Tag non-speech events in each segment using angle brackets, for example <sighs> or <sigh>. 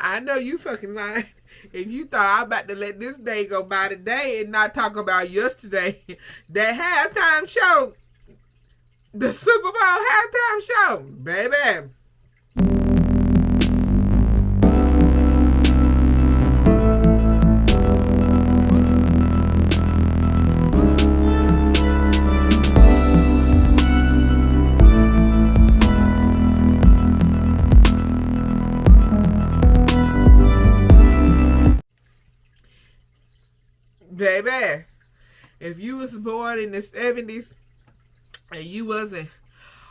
I know you fucking lying. <laughs> If you thought I'm about to let this day go by today and not talk about yesterday, <laughs> that halftime show, the Super Bowl halftime show, baby. Baby, if you was born in the 70s and you wasn't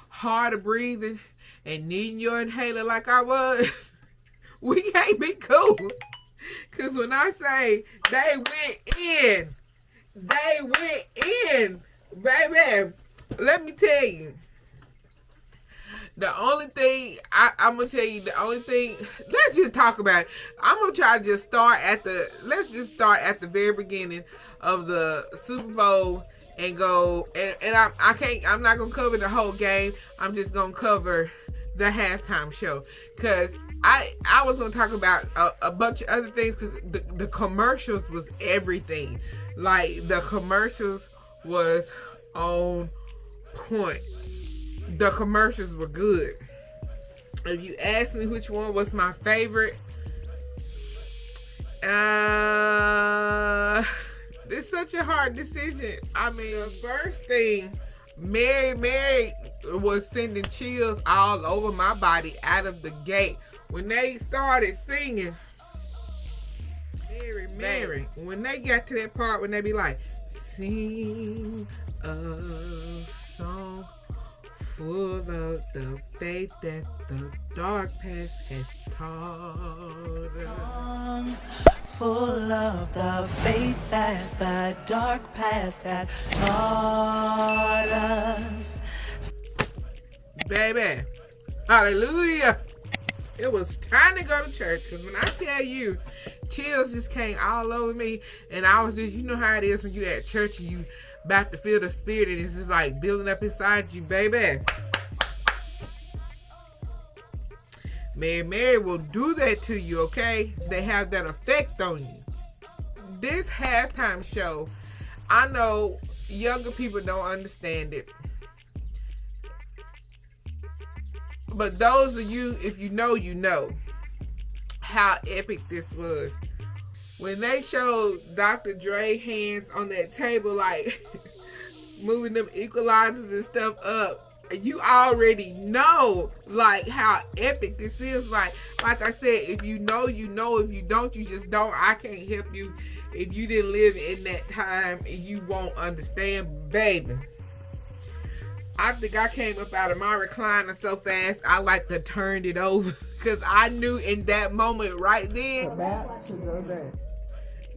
hard of breathing and needing your inhaler like I was, <laughs> we can't be cool. Cause when I say they went in, they went in, baby. Let me tell you. The only thing I, am gonna tell you, the only thing. Let's just talk about. It. I'm gonna try to just start at the. Let's just start at the very beginning of the Super Bowl and go. And, and I, I can't. I'm not gonna cover the whole game. I'm just gonna cover the halftime show because I I was gonna talk about a, a bunch of other things because the, the commercials was everything. Like the commercials was on point the commercials were good. If you ask me which one was my favorite, uh, it's such a hard decision. I mean, the first thing, Mary Mary was sending chills all over my body out of the gate when they started singing. Mary Mary, when they got to that part when they be like, sing a song full of the faith that the dark past has taught us. Full of the faith that the dark past has taught us. Baby, hallelujah. It was time to go to church because when I tell you, chills just came all over me, and I was just, you know how it is when you at church and you about to feel the spirit and it's just like building up inside you, baby. Mary Mary will do that to you, okay? They have that effect on you. This halftime show, I know younger people don't understand it. But those of you, if you know, you know how epic this was when they showed Dr. Dre hands on that table, like <laughs> moving them equalizers and stuff up, you already know like how epic this is. Like, like I said, if you know, you know. If you don't, you just don't. I can't help you if you didn't live in that time you won't understand, baby. I think I came up out of my recliner so fast I like to turn it over <laughs> because I knew in that moment right then.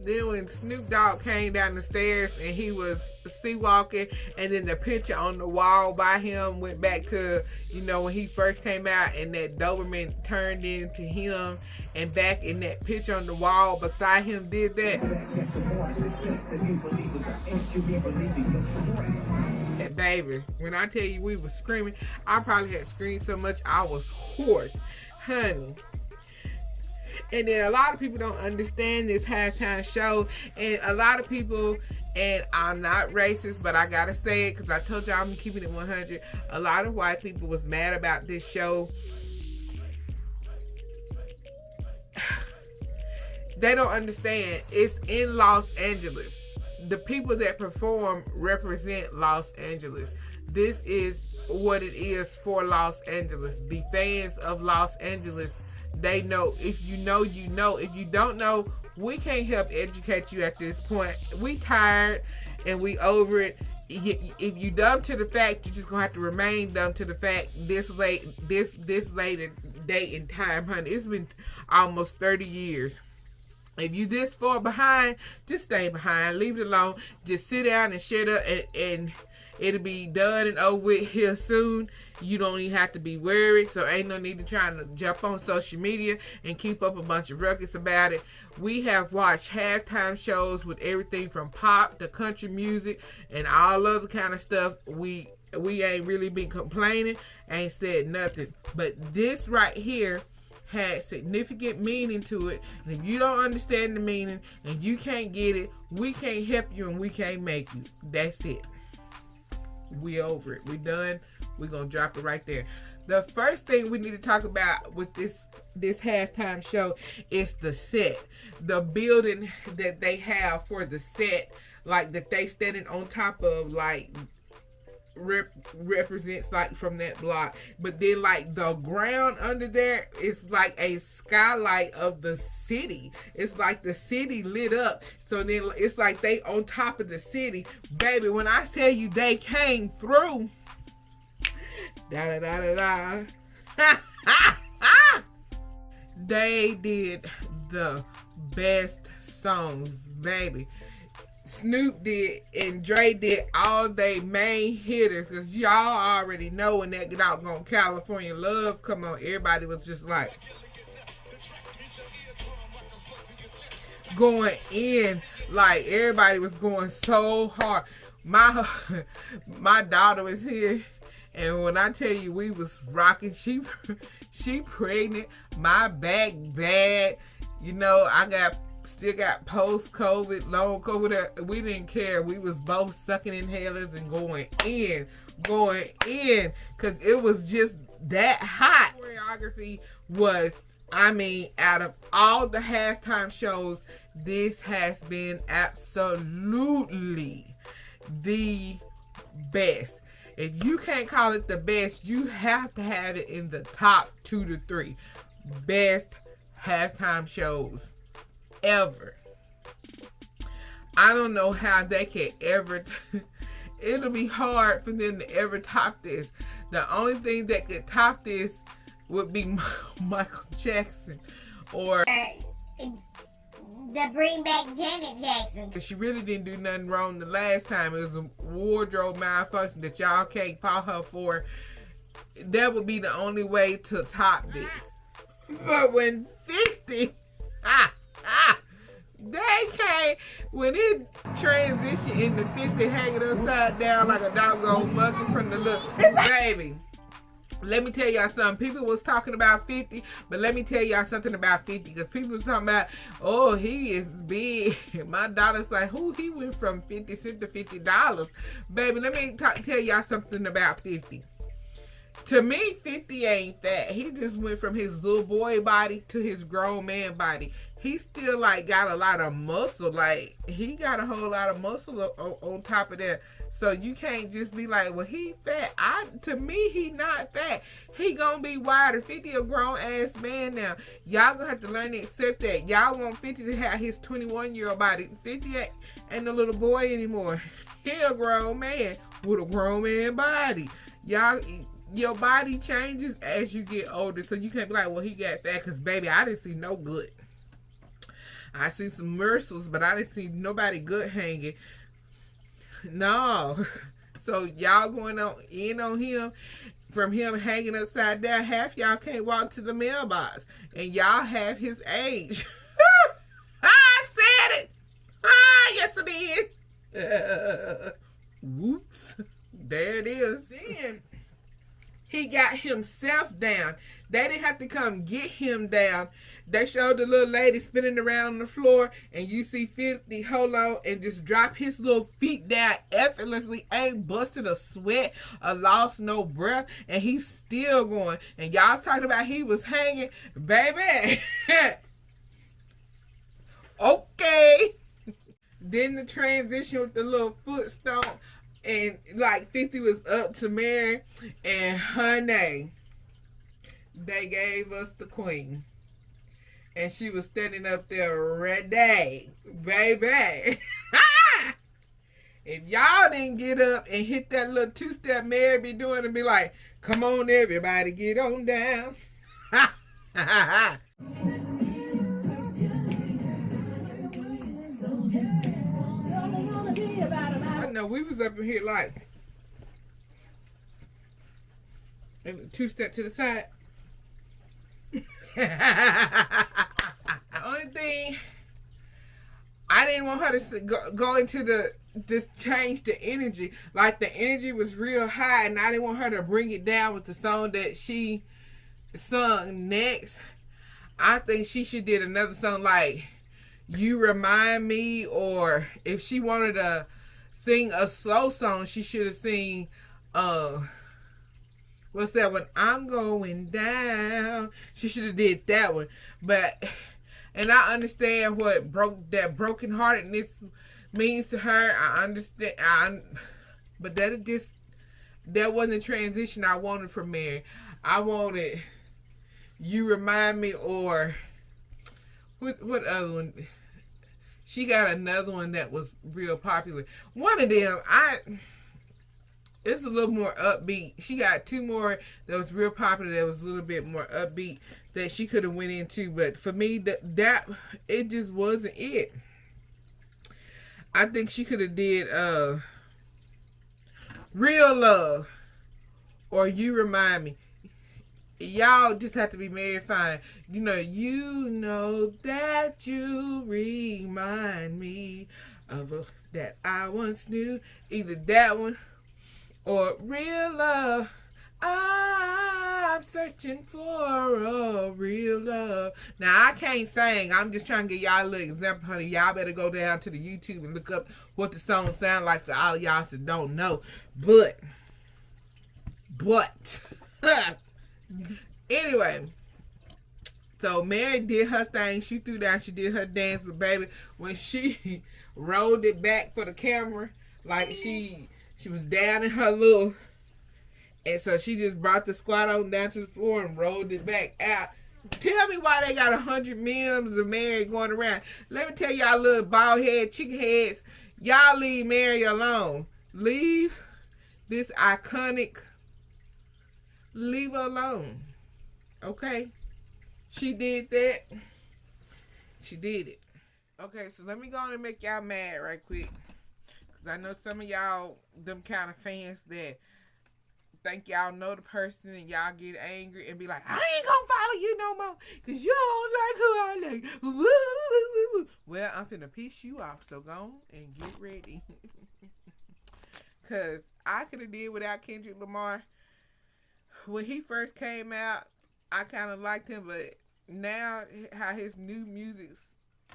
Then when Snoop Dogg came down the stairs and he was C-walking, and then the picture on the wall by him went back to you know when he first came out, and that Doberman turned into him, and back in that picture on the wall beside him did that. And baby, when I tell you we were screaming, I probably had screamed so much I was hoarse, honey. And then a lot of people don't understand this halftime show. And a lot of people, and I'm not racist, but I gotta say it because I told y'all I'm keeping it 100. A lot of white people was mad about this show. <sighs> they don't understand. It's in Los Angeles. The people that perform represent Los Angeles. This is what it is for Los Angeles. The fans of Los Angeles they know. If you know, you know. If you don't know, we can't help educate you at this point. We tired and we over it. If you dumb to the fact, you're just gonna have to remain dumb to the fact this late, this this late date and time, honey. It's been almost 30 years. If you this far behind, just stay behind. Leave it alone. Just sit down and shut up and, and it'll be done and over with here soon. You don't even have to be worried. So ain't no need to try to jump on social media and keep up a bunch of ruckus about it. We have watched halftime shows with everything from pop to country music and all other kind of stuff. We we ain't really been complaining, ain't said nothing. But this right here had significant meaning to it. And if you don't understand the meaning and you can't get it, we can't help you and we can't make you. That's it. We over it. We done. We're gonna drop it right there. The first thing we need to talk about with this this halftime show is the set. The building that they have for the set, like that they standing on top of like rep- represents like from that block. But then like the ground under there is like a skylight of the city. It's like the city lit up. So then it's like they on top of the city. Baby, when I tell you they came through. Da da da da da. they did the best songs, baby. Snoop did and Dre did all they main hitters because y'all already know when that on California Love come on, everybody was just like going in like everybody was going so hard. My <laughs> my daughter was here and when I tell you we was rocking, she <laughs> she pregnant, my back bad. You know, I got still got post COVID, long COVID. We didn't care. We was both sucking inhalers and going in, going in, cause it was just that hot. Choreography was, I mean, out of all the halftime shows, this has been absolutely the best. If you can't call it the best, you have to have it in the top two to three best halftime shows ever. I don't know how they can ever. <laughs> It'll be hard for them to ever top this. The only thing that could top this would be <laughs> Michael Jackson or the bring back Janet Jackson. She really didn't do nothing wrong the last time. It was a wardrobe malfunction that y'all can't fault her for. That would be the only way to top this. <laughs> But when 50, ah, ah, they came, when it transitioned into 50 hanging upside down like a doggone monkey from the look, baby. Let me tell y'all something. People was talking about 50, but let me tell y'all something about 50 because people was talking about, oh, he is big. <laughs> My daughter's like, who he went from 50 cents to $50. Baby, let me talk, tell y'all something about 50. To me, 50 ain't fat. He just went from his little boy body to his grown man body. He still like got a lot of muscle. Like he got a whole lot of muscle on, on top of that. So you can't just be like, well, he fat. I to me, he not fat. He gonna be wider. 50 a grown ass man now. Y'all gonna have to learn to accept that. Y'all want 50 to have his 21 year old body. 50 ain't, ain't a little boy anymore. <laughs> He a grown man with a grown man body. Y'all your body changes as you get older. So you can't be like, well, he got fat because baby, I didn't see no good. I see some morsels, but I didn't see nobody good hanging. No. <laughs> So y'all going on in on him from him hanging upside down. Half y'all can't walk to the mailbox. And y'all have his age. <laughs> I said it. Ah, yes it is. <laughs> Whoops. There it is. Then he got himself down. They didn't have to come get him down. They showed the little lady spinning around on the floor, and you see 50 hold on and just drop his little feet down effortlessly. Ain't busted a sweat a lost no breath, and he's still going. And y'all talking about he was hanging, baby. <laughs> okay. Then the transition with the little foot stomp and like 50 was up to Mary and honey they gave us the queen. And she was standing up there ready baby. <laughs> If y'all didn't get up and hit that little two-step Mary be doing and be like come on everybody get on down. <laughs> Know we was up in here like two step to the side. <laughs> the only thing I didn't want her to go, go into the just change the energy. Like the energy was real high, and I didn't want her to bring it down with the song that she sung next. I think she should did another song like "You Remind Me," or if she wanted to sing a slow song, she should have sing. Uh, what's that one? I'm going down. She should have did that one, but and I understand what broke that brokenheartedness means to her. I understand. I, but that just that wasn't the transition I wanted from Mary. I wanted you remind me or what what other one? She got another one that was real popular. One of them, I it's a little more upbeat. She got two more that was real popular that was a little bit more upbeat that she could have went into, but for me that that it just wasn't it. I think she could have did uh Real Love or You Remind Me. Y'all just have to be very fine. You know, you know that you remind me of a, that I once knew. Either that one or Real Love. I'm searching for a real love. Now I can't sing. I'm just trying to give y'all a little example, honey. Y'all better go down to the YouTube and look up what the song sound like for all y'all that don't know. But, but, <laughs> anyway. So Mary did her thing. She threw down. She did her dance. But baby, when she <laughs> rolled it back for the camera, like she she was down in her little and so she just brought the squat on down to the floor and rolled it back out. Tell me why they got a hundred memes of Mary going around. Let me tell y'all little bald head, chicken heads. Y'all leave Mary alone. Leave this iconic. Leave her alone. Okay? She did that. She did it. Okay, so let me go on and make y'all mad right quick. Because I know some of y'all, them kind of fans that think y'all know the person and y'all get angry and be like, I ain't gonna follow you no more because you don't like who I like. <laughs> Well, I'm finna piss you off, so go and get ready. <laughs> Cause I could have did without Kendrick Lamar. When he first came out, I kind of liked him, but now how his new music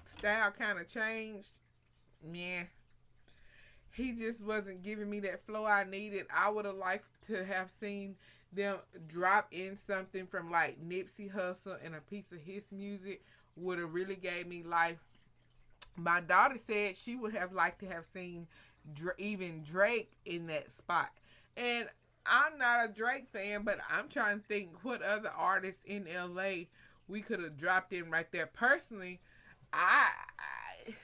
style kind of changed, man, he just wasn't giving me that flow I needed. I would have liked to have seen them drop in something from like Nipsey Hussle and a piece of his music would have really gave me life. My daughter said she would have liked to have seen even Drake in that spot. And I'm not a Drake fan, but I'm trying to think what other artists in LA we could have dropped in right there. Personally, I, I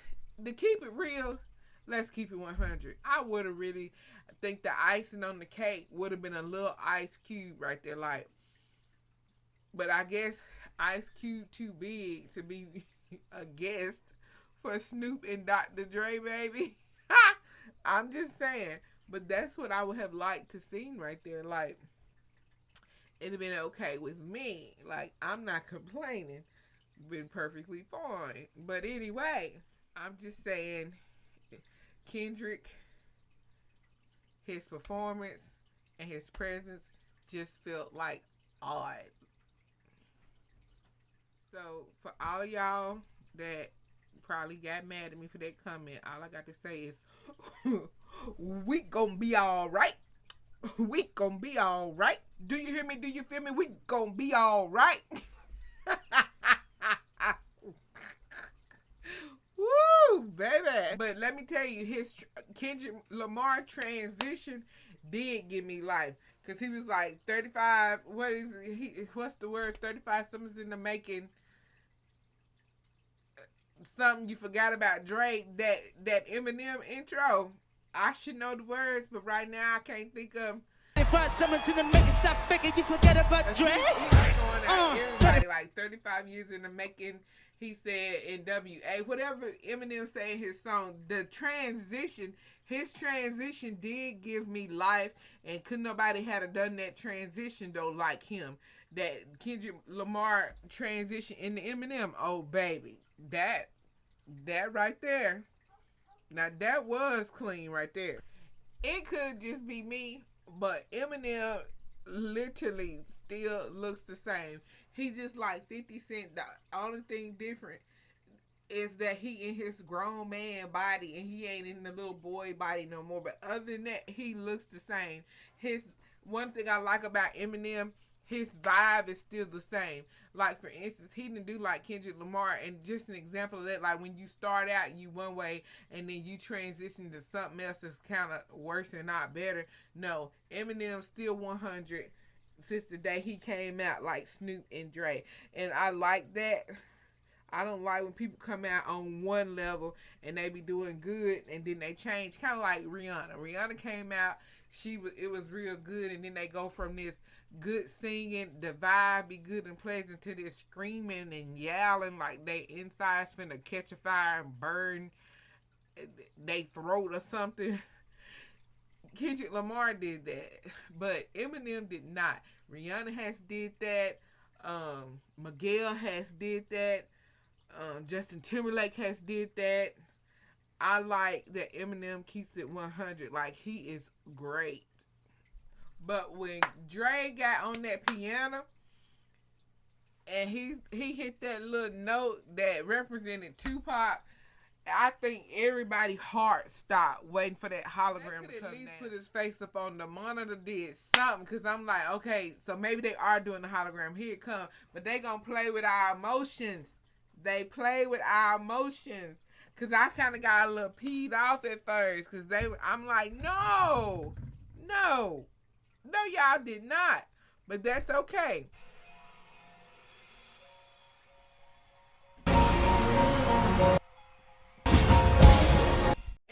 to keep it real, let's keep it 100. I would have really think the icing on the cake would have been a little Ice Cube right there, like. But I guess Ice Cube too big to be <laughs> a guest for Snoop and Dr. Dre, baby. <laughs> I'm just saying, but that's what I would have liked to seen right there. Like, it'd have been okay with me. Like, I'm not complaining. Been perfectly fine. But anyway, I'm just saying Kendrick, his performance and his presence just felt like odd. So for all y'all that probably got mad at me for that comment, all I got to say is <laughs> we gonna be all right. <laughs> We gonna be all right. Do you hear me? Do you feel me? We gonna be all right. <laughs> baby. But let me tell you, his Kendrick Lamar transition did give me life. Cause he was like 35. What is he? What's the word? 35 summers in the making. Something you forgot about Drake. That that Eminem intro. I should know the words, but right now I can't think of. 35 summers in the making. Stop thinking you forget about Drake. Uh, everybody like 35 years in the making he said in WA, whatever Eminem said in his song, the transition, his transition did give me life, and could nobody have done that transition though like him. That Kendrick Lamar transition into Eminem, oh baby, that that right there. Now that was clean right there. It could just be me, but Eminem literally still looks the same. He just like 50 Cent. The only thing different is that he in his grown man body and he ain't in the little boy body no more. But other than that, he looks the same. His one thing I like about Eminem, his vibe is still the same. Like for instance, he didn't do like Kendrick Lamar, and just an example of that, like when you start out you one way and then you transition to something else that's kind of worse and not better. No, Eminem still 100 since the day he came out, like Snoop and Dre, and I like that. I don't like when people come out on one level and they be doing good and then they change, kind of like Rihanna. Rihanna came out, she was it was real good, and then they go from this good singing, the vibe be good and pleasant, to this screaming and yelling like they insides finna catch a fire and burn they throat or something. <laughs> Kendrick Lamar did that, but Eminem did not. Rihanna has did that. Um, Miguel has did that. Um, Justin Timberlake has did that. I like that Eminem keeps it 100. Like he is great. But when Dre got on that piano and he he hit that little note that represented Tupac, I think everybody heart stopped waiting for that hologram to come at least down. put his face up on the monitor, did something, cause I'm like, okay, so maybe they are doing the hologram. Here it come, but they gonna play with our emotions. They play with our emotions. Cause I kind of got a little peed off at first, cause they, I'm like, no, no, no, y'all did not. But that's okay.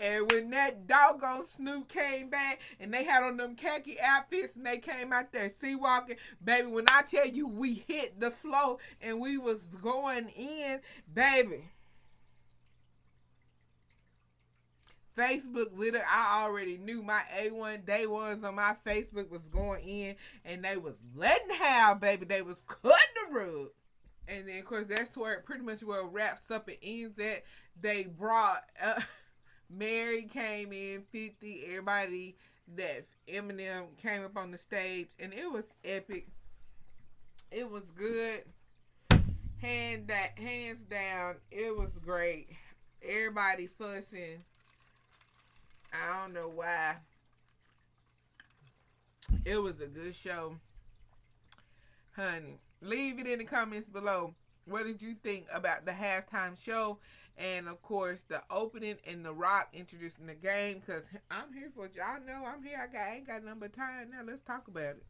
And when that doggone Snoop came back and they had on them khaki outfits and they came out there C-walking, baby, when I tell you we hit the flow and we was going in, baby. Facebook literally, I already knew my A1 day ones on my Facebook was going in and they was letting how, baby. They was cutting the rug. And then, of course, that's where it pretty much where it wraps up and ends at. They brought, uh, <laughs> Mary came in, 50, everybody that Eminem came up on the stage, and it was epic. It was good. Hand that hands down, it was great. Everybody fussing I don't know why. It was a good show. Honey, leave it in the comments below. What did you think about the halftime show? And of course, the opening and the rock introducing the game. Because I'm here for. Y'all know I'm here. I, got, I ain't got number time now. Let's talk about it.